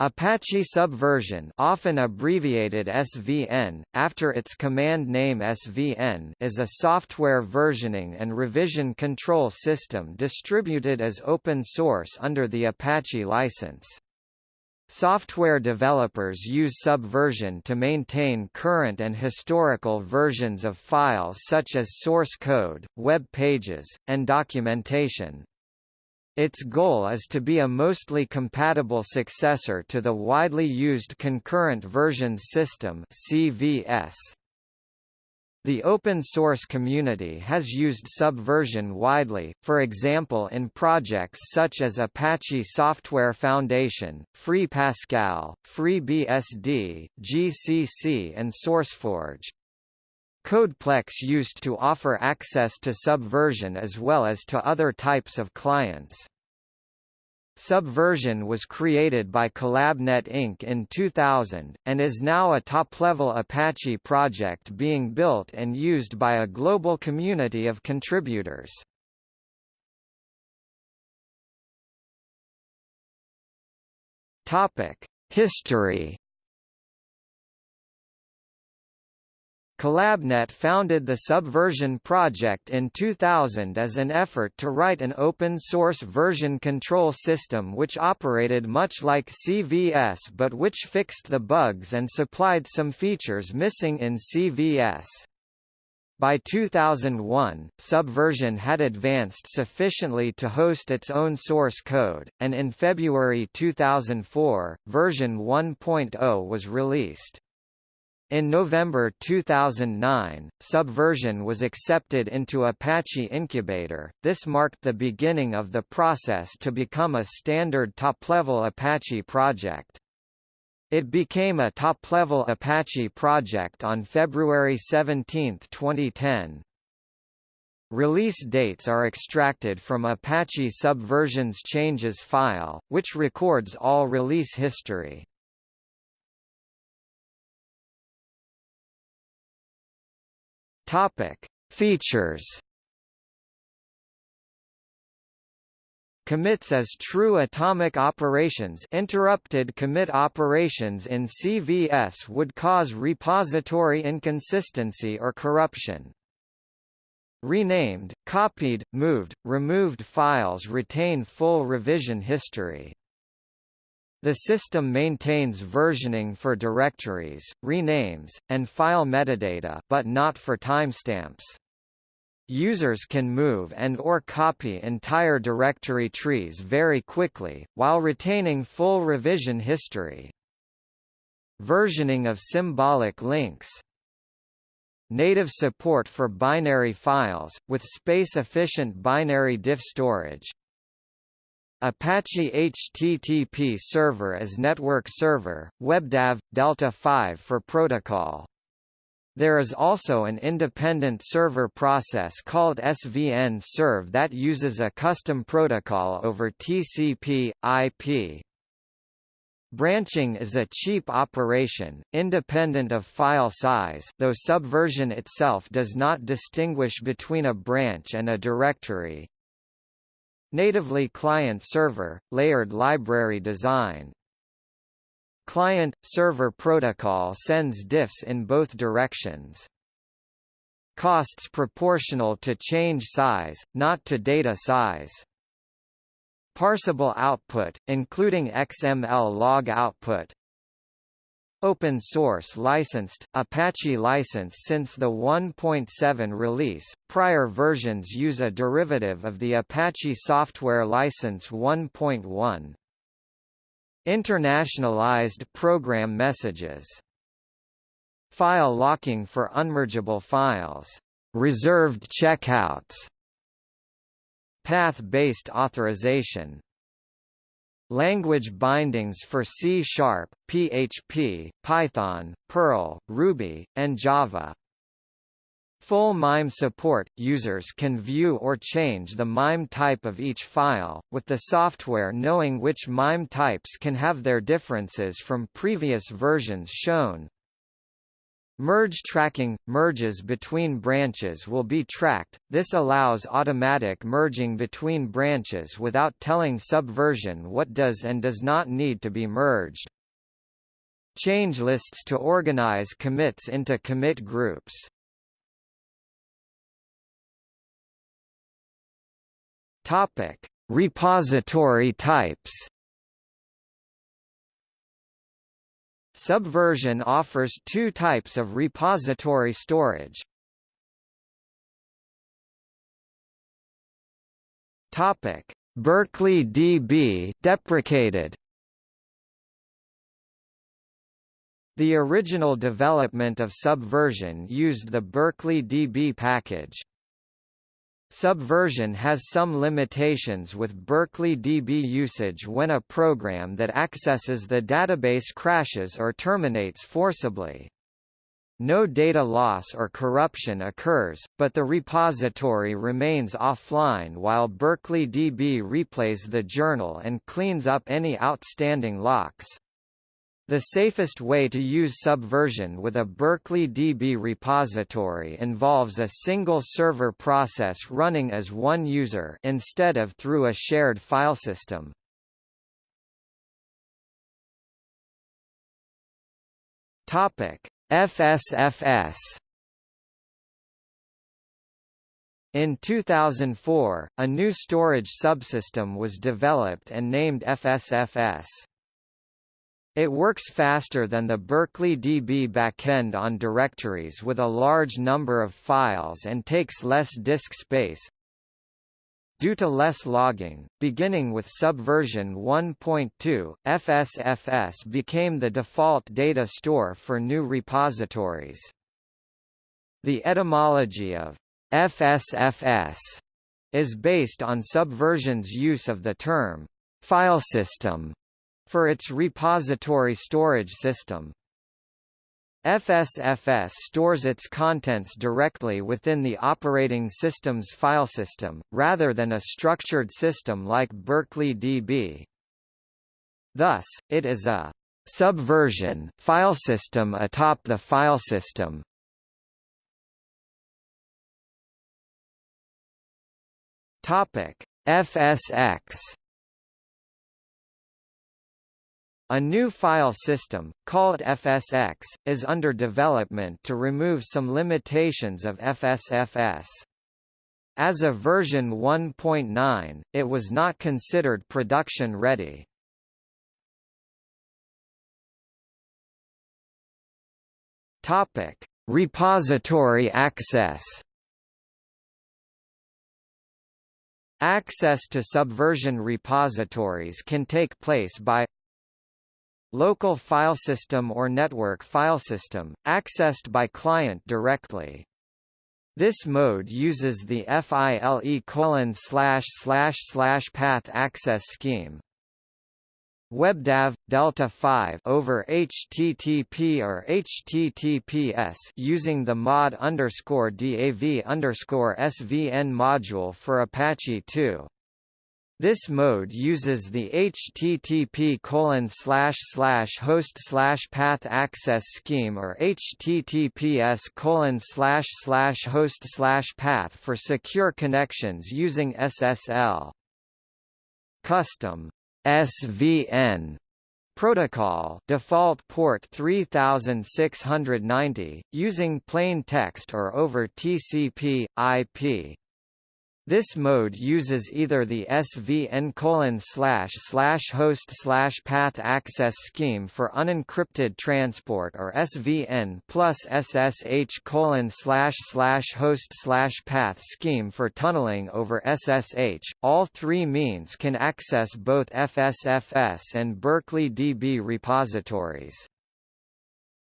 Apache Subversion often abbreviated SVN, after its command name SVN is a software versioning and revision control system distributed as open source under the Apache license. Software developers use Subversion to maintain current and historical versions of files such as source code, web pages, and documentation. Its goal is to be a mostly compatible successor to the widely used Concurrent Versions System CVS. The open source community has used Subversion widely, for example in projects such as Apache Software Foundation, Free Pascal, FreeBSD, GCC and SourceForge. Codeplex used to offer access to Subversion as well as to other types of clients. Subversion was created by CollabNet Inc. in 2000, and is now a top-level Apache project being built and used by a global community of contributors. History CollabNet founded the Subversion project in 2000 as an effort to write an open-source version control system which operated much like CVS but which fixed the bugs and supplied some features missing in CVS. By 2001, Subversion had advanced sufficiently to host its own source code, and in February 2004, version 1.0 was released. In November 2009, Subversion was accepted into Apache Incubator. This marked the beginning of the process to become a standard top-level Apache project. It became a top-level Apache project on February 17, 2010. Release dates are extracted from Apache Subversion's changes file, which records all release history. Topic: Features. Commits as true atomic operations interrupted commit operations in CVS would cause repository inconsistency or corruption. Renamed, copied, moved, removed files retain full revision history. The system maintains versioning for directories, renames, and file metadata but not for timestamps. Users can move and or copy entire directory trees very quickly, while retaining full revision history. Versioning of symbolic links Native support for binary files, with space-efficient binary diff storage, Apache HTTP Server as network server, WebDAV, Delta 5 for protocol. There is also an independent server process called svnserve that uses a custom protocol over TCP, IP. Branching is a cheap operation, independent of file size though Subversion itself does not distinguish between a branch and a directory. Natively client-server, layered library design. Client-server protocol sends diffs in both directions. Costs proportional to change size, not to data size. Parsable output, including XML log output, Open source licensed, Apache license since the 1.7 release, prior versions use a derivative of the Apache Software License 1.1. Internationalized program messages File locking for unmergeable files. Reserved checkouts Path-based authorization Language bindings for C Sharp, PHP, Python, Perl, Ruby, and Java. Full MIME support – Users can view or change the MIME type of each file, with the software knowing which MIME types can have their differences from previous versions shown. Merge tracking – Merges between branches will be tracked, this allows automatic merging between branches without telling Subversion what does and does not need to be merged. Change lists to organize commits into commit groups. Repository types. Subversion offers two types of repository storage. Topic: Berkeley DB deprecated. The original development of Subversion used the Berkeley DB package. Subversion has some limitations with Berkeley DB usage when a program that accesses the database crashes or terminates forcibly. No data loss or corruption occurs, but the repository remains offline while Berkeley DB replays the journal and cleans up any outstanding locks. The safest way to use Subversion with a Berkeley DB repository involves a single server process running as one user instead of through a shared file system. Topic: FSFS In 2004, a new storage subsystem was developed and named FSFS. It works faster than the Berkeley DB backend on directories with a large number of files and takes less disk space. Due to less logging, beginning with Subversion 1.2, FSFS became the default data store for new repositories. The etymology of FSFS is based on Subversion's use of the term file system for its repository storage system. FSFS stores its contents directly within the operating system's file system, rather than a structured system like Berkeley DB. Thus, it is a subversion file system atop the file system. Topic: FSX A new file system, called FSX, is under development to remove some limitations of FSFS. As of version 1.9, it was not considered production-ready. Topic: Repository access. Access to Subversion repositories can take place by Local file system or network file system, accessed by client directly. This mode uses the FILE colon slash slash slash path access scheme. WebDAV Delta 5 over HTTP or HTTPS using the mod underscore DAV underscore SVN module for Apache 2. This mode uses the HTTP host path access scheme or HTTPS host path for secure connections using SSL. Custom SVN protocol default port 3690 using plain text or over TCP IP this mode uses either the SVN colon slash slash host slash path access scheme for unencrypted transport or SVN plus SSH colon slash slash host slash path scheme for tunneling over SSH. All three means can access both FSFS and Berkeley DB repositories.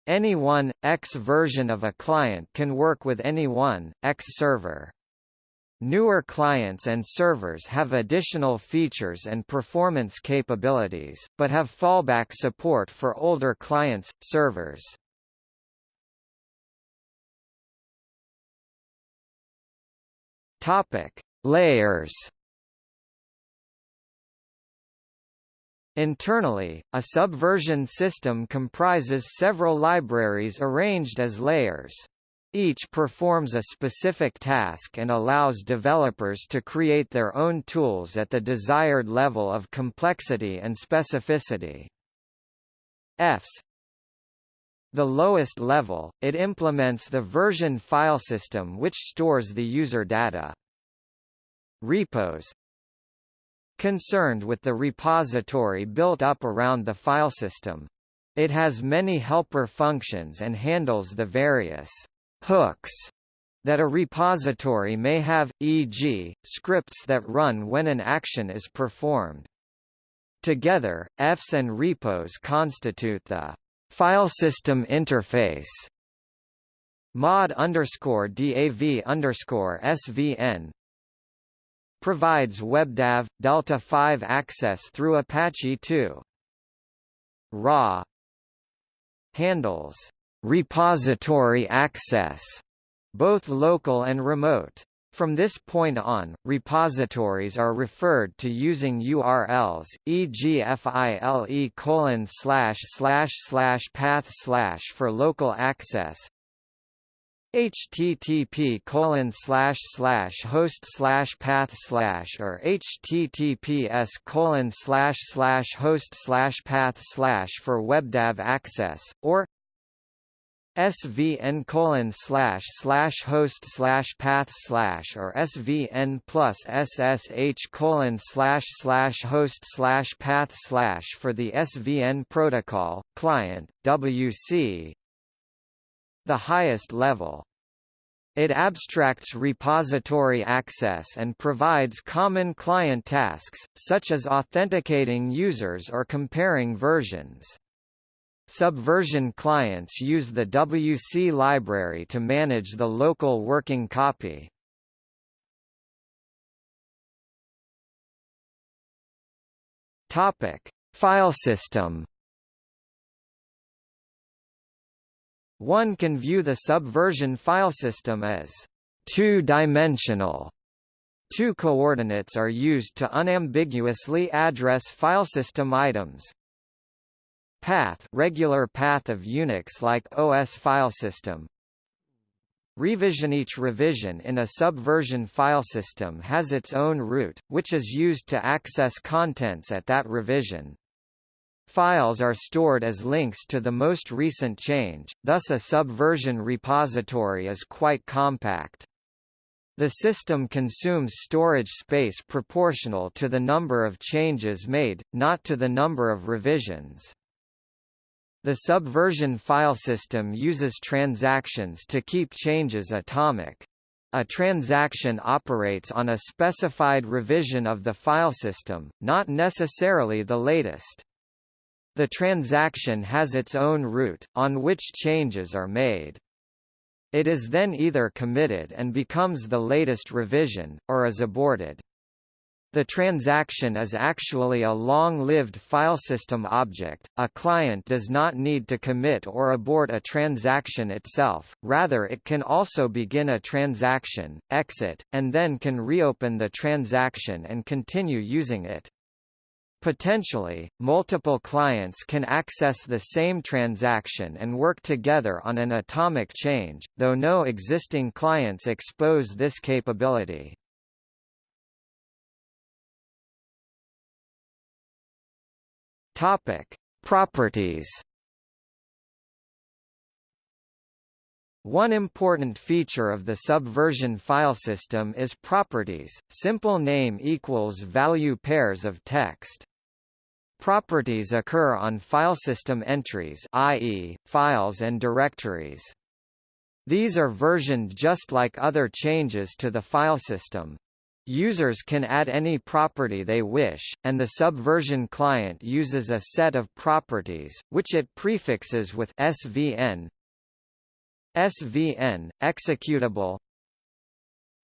Any one, X version of a client can work with any one, X server. Newer clients and servers have additional features and performance capabilities, but have fallback support for older clients, servers. Topic: Layers Internally, a subversion system comprises several libraries arranged as layers. Each performs a specific task and allows developers to create their own tools at the desired level of complexity and specificity. EFS the lowest level, it implements the version file system which stores the user data. Repos Concerned with the repository built up around the file system. It has many helper functions and handles the various hooks that a repository may have, e.g., scripts that run when an action is performed. Together, Fs and repos constitute the file system interface. Mod underscore DAV underscore SVN provides WebDAV Delta 5 access through Apache 2. ra handles repository access, both local and remote. From this point on, repositories are referred to using URLs, e.g. file colon slash slash slash path slash for local access, http colon slash slash host slash path slash or https colon slash slash host slash path slash for webdav access or svn colon slash slash host slash path slash or svn plus ssh colon slash slash host slash path slash for the svn protocol client wc the highest level. It abstracts repository access and provides common client tasks, such as authenticating users or comparing versions. Subversion clients use the WC library to manage the local working copy. Topic: File system One can view the subversion file system as two-dimensional. Two coordinates are used to unambiguously address file system items. Path regular path of Unix-like OS file system. Revision Each revision in a subversion file system has its own root, which is used to access contents at that revision. Files are stored as links to the most recent change, thus a subversion repository is quite compact. The system consumes storage space proportional to the number of changes made, not to the number of revisions. The subversion file system uses transactions to keep changes atomic. A transaction operates on a specified revision of the file system, not necessarily the latest. The transaction has its own root, on which changes are made. It is then either committed and becomes the latest revision, or is aborted. The transaction is actually a long-lived file system object. A client does not need to commit or abort a transaction itself, rather it can also begin a transaction, exit, and then can reopen the transaction and continue using it. Potentially, multiple clients can access the same transaction and work together on an atomic change, though no existing clients expose this capability. Topic: Properties. One important feature of the subversion file system is properties. Simple name equals value pairs of text. Properties occur on file system entries i.e., files and directories. These are versioned just like other changes to the file system. Users can add any property they wish, and the subversion client uses a set of properties, which it prefixes with svn. svn, executable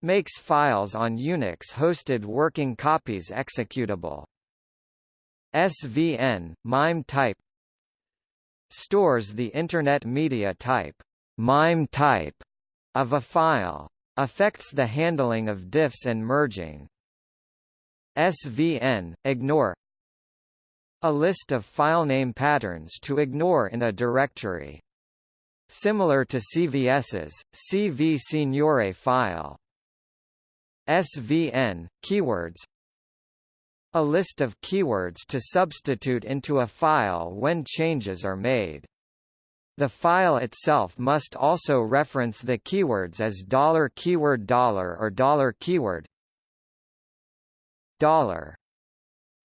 makes files on Unix-hosted working copies executable. SVN, MIME type stores the Internet media type, MIME type of a file. Affects the handling of diffs and merging. SVN, ignore A list of file name patterns to ignore in a directory. Similar to CVS's, cvsignore file. SVN, keywords A list of keywords to substitute into a file when changes are made. The file itself must also reference the keywords as dollar $keyword dollar or dollar $keyword dollar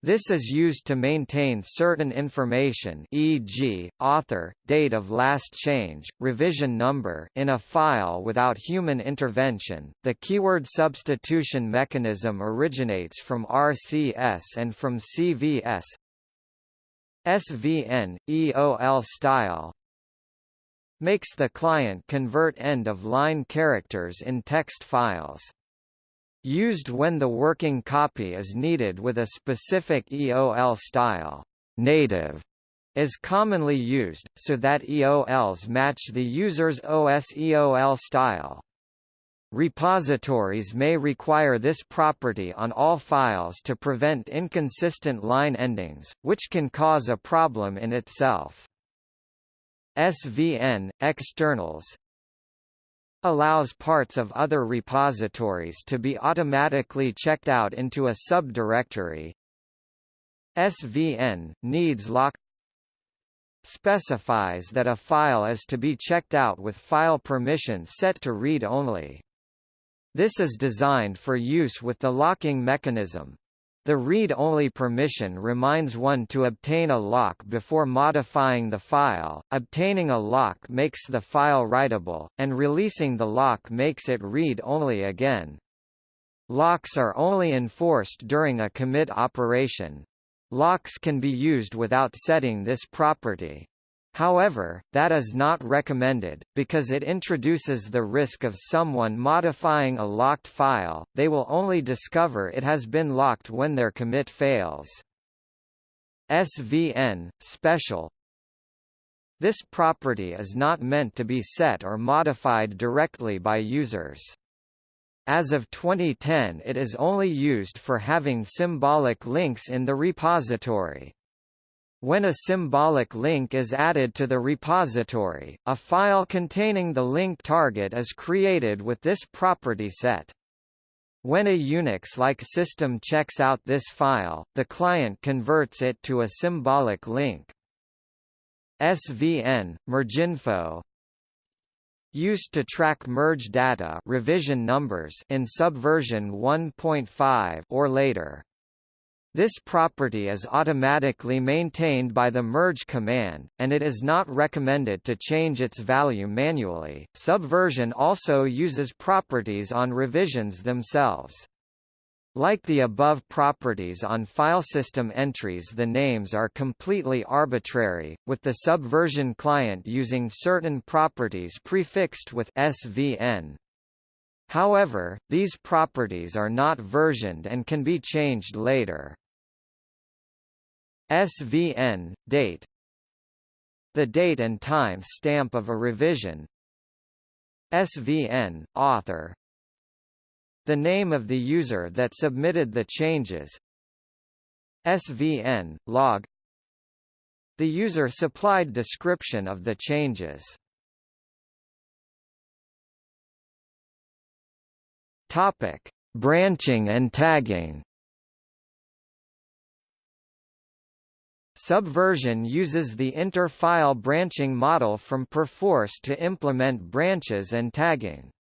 this is used to maintain certain information e.g., author, date of last change, revision number in a file without human intervention. The keyword substitution mechanism originates from RCS and from CVS. SVN, EOL style makes the client convert end-of-line characters in text files. Used when the working copy is needed with a specific EOL style. Native is commonly used, so that EOLs match the user's OS EOL style. Repositories may require this property on all files to prevent inconsistent line endings, which can cause a problem in itself. SVN, externals, allows parts of other repositories to be automatically checked out into a subdirectory. SVN needs lock specifies that a file is to be checked out with file permissions set to read only. This is designed for use with the locking mechanism. The read-only permission reminds one to obtain a lock before modifying the file, obtaining a lock makes the file writable, and releasing the lock makes it read-only again. Locks are only enforced during a commit operation. Locks can be used without setting this property. However, that is not recommended, because it introduces the risk of someone modifying a locked file, they will only discover it has been locked when their commit fails. SVN, special This property is not meant to be set or modified directly by users. As of 2010 it is only used for having symbolic links in the repository. When a symbolic link is added to the repository, a file containing the link target is created with this property set. When a Unix-like system checks out this file, the client converts it to a symbolic link. SVN, mergeinfo used to track merge data revision numbers in subversion 1.5 or later. This property is automatically maintained by the merge command, and it is not recommended to change its value manually. Subversion also uses properties on revisions themselves. Like the above properties on file system entries the names are completely arbitrary, with the subversion client using certain properties prefixed with SVN. However, these properties are not versioned and can be changed later. SVN, date. The date and time stamp of a revision. SVN, author. The name of the user that submitted the changes. SVN, log. The user supplied description of the changes Topic: Branching and tagging. Subversion uses the inter-file branching model from Perforce to implement branches and tagging.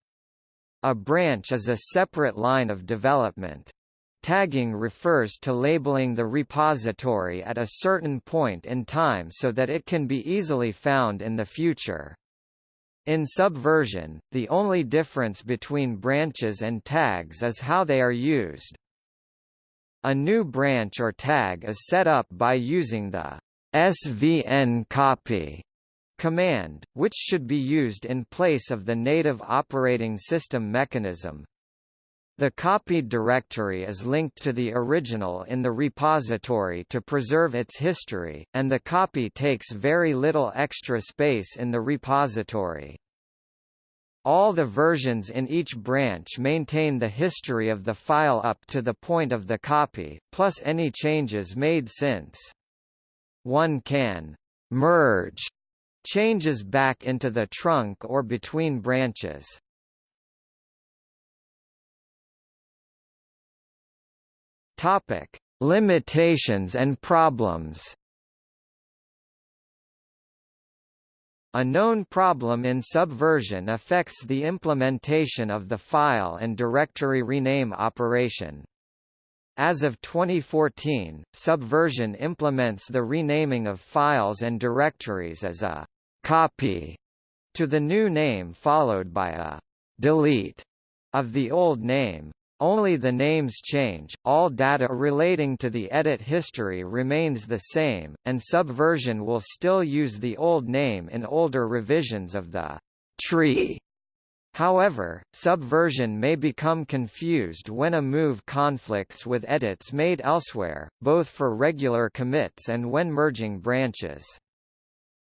A branch is a separate line of development. Tagging refers to labeling the repository at a certain point in time so that it can be easily found in the future. In Subversion, the only difference between branches and tags is how they are used. A new branch or tag is set up by using the svn copy command, which should be used in place of the native operating system mechanism. The copied directory is linked to the original in the repository to preserve its history, and the copy takes very little extra space in the repository. All the versions in each branch maintain the history of the file up to the point of the copy, plus any changes made since. one can merge changes back into the trunk or between branches. Topic: Limitations and problems. A known problem in Subversion affects the implementation of the file and directory rename operation. As of 2014, Subversion implements the renaming of files and directories as a copy to the new name followed by a delete of the old name. Only the names change, all data relating to the edit history remains the same, and Subversion will still use the old name in older revisions of the tree. However, Subversion may become confused when a move conflicts with edits made elsewhere, both for regular commits and when merging branches.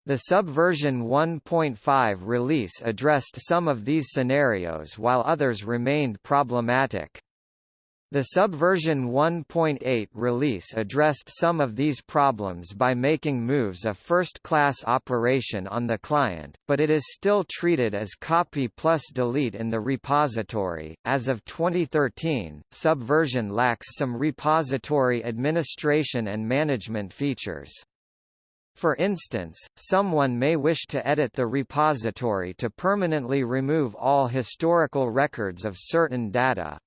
The Subversion 1.5 release addressed some of these scenarios while others remained problematic. The Subversion 1.8 release addressed some of these problems by making moves a first-class operation on the client, but it is still treated as copy plus delete in the repository. As of 2013, Subversion lacks some repository administration and management features. For instance, someone may wish to edit the repository to permanently remove all historical records of certain data,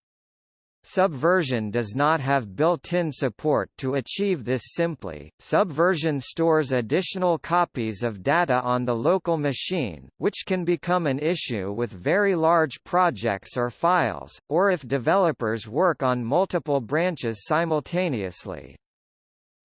Subversion does not have built-in support to achieve this simply. Subversion stores additional copies of data on the local machine, which can become an issue with very large projects or files, or if developers work on multiple branches simultaneously.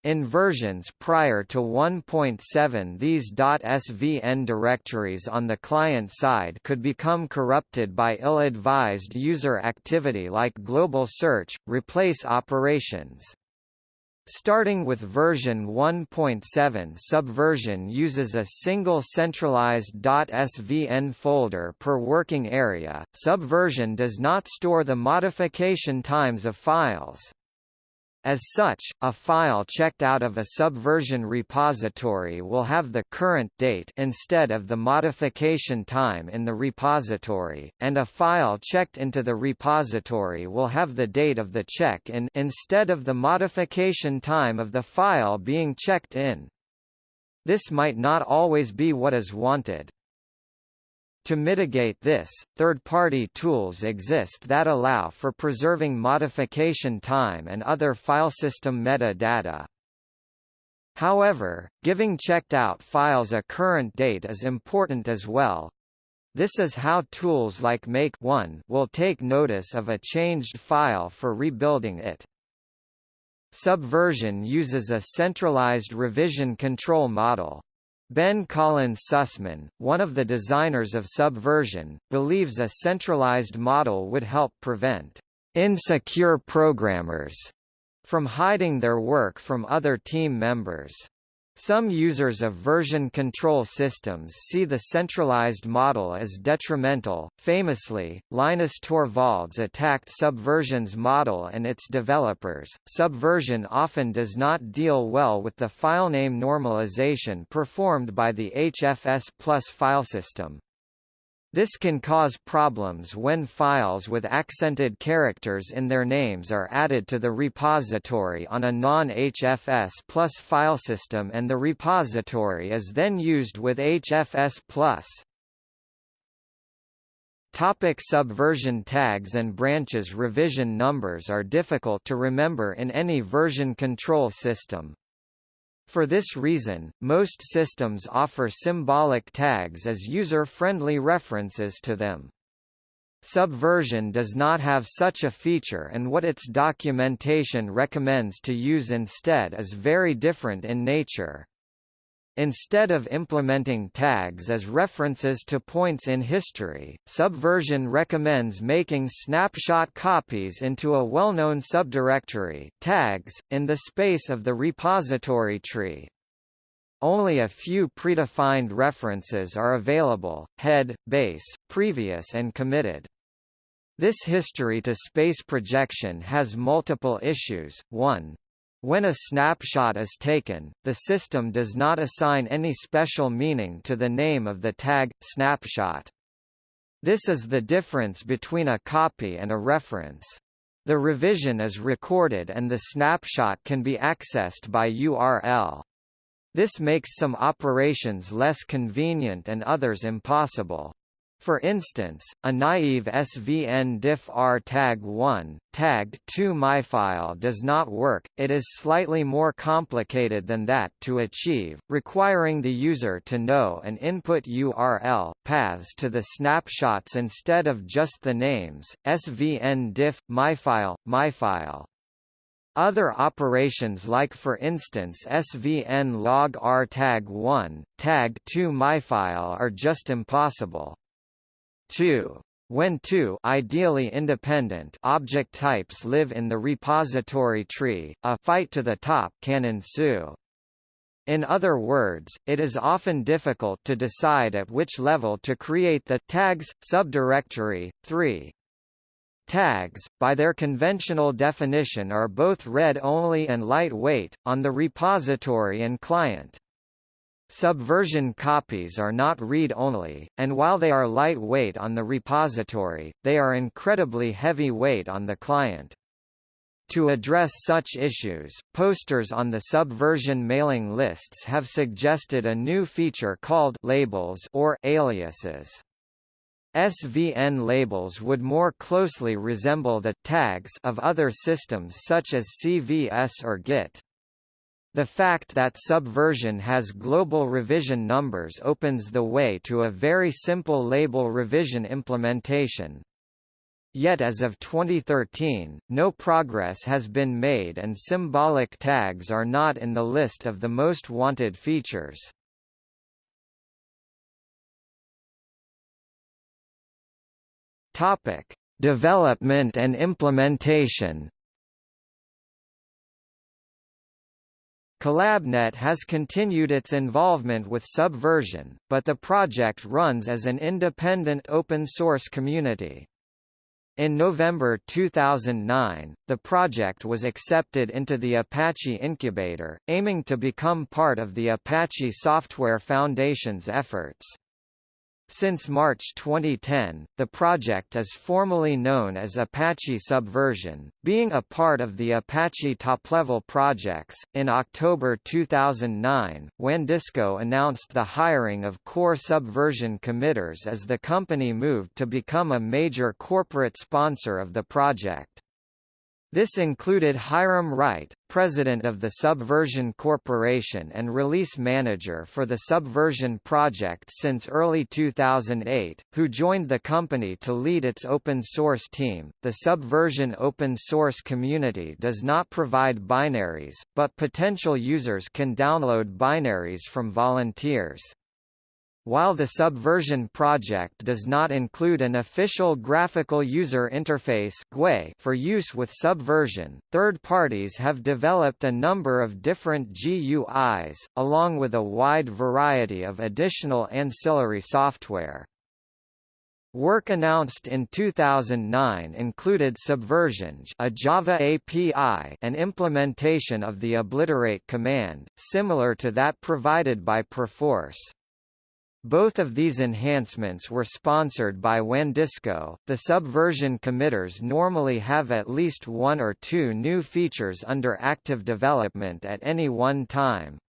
In versions prior to 1.7 these .svn directories on the client side could become corrupted by ill-advised user activity like global search, replace operations. Starting with version 1.7 Subversion uses a single centralized .svn folder per working area. Subversion does not store the modification times of files. As such, a file checked out of a subversion repository will have the current date instead of the modification time in the repository, and a file checked into the repository will have the date of the check-in instead of the modification time of the file being checked in. This might not always be what is wanted. To mitigate this, third-party tools exist that allow for preserving modification time and other filesystem metadata. However, giving checked-out files a current date is important as well. This is how tools like Make One will take notice of a changed file for rebuilding it. Subversion uses a centralized revision control model. Ben Collins Sussman, one of the designers of Subversion, believes a centralized model would help prevent insecure programmers from hiding their work from other team members. Some users of version control systems see the centralized model as detrimental. Famously, Linus Torvalds attacked Subversion's model and its developers. Subversion often does not deal well with the filename normalization performed by the HFS Plus filesystem. This can cause problems when files with accented characters in their names are added to the repository on a non-HFS plus filesystem and the repository is then used with HFS plus. Topic subversion tags and branches Revision numbers are difficult to remember in any version control system. For this reason, most systems offer symbolic tags as user-friendly references to them. Subversion does not have such a feature and what its documentation recommends to use instead is very different in nature. Instead of implementing tags as references to points in history, Subversion recommends making snapshot copies into a well-known subdirectory tags, in the space of the repository tree. Only a few predefined references are available, head, base, previous and committed. This history to space projection has multiple issues. 1. When a snapshot is taken, the system does not assign any special meaning to the name of the tag, snapshot. This is the difference between a copy and a reference. The revision is recorded and the snapshot can be accessed by URL. This makes some operations less convenient and others impossible. For instance, a naive SVN diff R tag 1, tagged 2 myfile does not work, it is slightly more complicated than that to achieve, requiring the user to know and input URL, paths to the snapshots instead of just the names, SVN diff, myfile, myfile. Other operations like for instance svn log r tag 1, tag 2 myfile are just impossible. 2. When two ideally independent object types live in the repository tree, a fight to the top can ensue. In other words, it is often difficult to decide at which level to create the tags subdirectory. 3. Tags, by their conventional definition are both read-only and lightweight, on the repository and client. Subversion copies are not read-only, and while they are lightweight on the repository, they are incredibly heavy-weight on the client. To address such issues, posters on the Subversion mailing lists have suggested a new feature called labels or aliases. SVN labels would more closely resemble the tags of other systems such as CVS or Git. The fact that Subversion has global revision numbers opens the way to a very simple label revision implementation. Yet as of 2013, no progress has been made and symbolic tags are not in the list of the most wanted features. Topic: Development and implementation CollabNet has continued its involvement with Subversion, but the project runs as an independent open-source community. In November 2009, the project was accepted into the Apache Incubator, aiming to become part of the Apache Software Foundation's efforts. Since March 2010, the project is formally known as Apache Subversion, being a part of the Apache top-level projects. In October 2009, WANDisco announced the hiring of core Subversion committers as the company moved to become a major corporate sponsor of the project. This included Hyrum Wright, president of the Subversion Corporation and release manager for the Subversion project since early 2008, who joined the company to lead its open source team. The Subversion open source community does not provide binaries, but potential users can download binaries from volunteers. While the Subversion project does not include an official graphical user interface for use with Subversion, third parties have developed a number of different GUIs, along with a wide variety of additional ancillary software. Work announced in 2009 included Subversion a Java API and implementation of the obliterate command, similar to that provided by Perforce. Both of these enhancements were sponsored by WANDisco. The subversion committers normally have at least one or two new features under active development at any one time.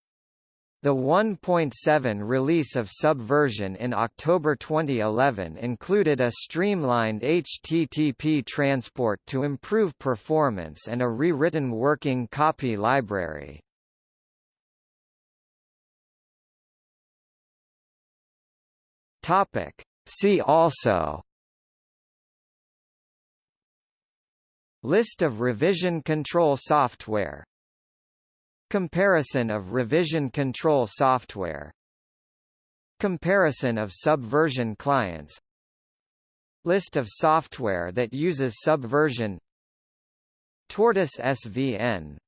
The 1.7 release of Subversion in October 2011 included a streamlined HTTP transport to improve performance and a rewritten working copy library. Topic. See also. List of revision control software. Comparison of revision control software. Comparison of subversion clients. List of software that uses subversion. Tortoise SVN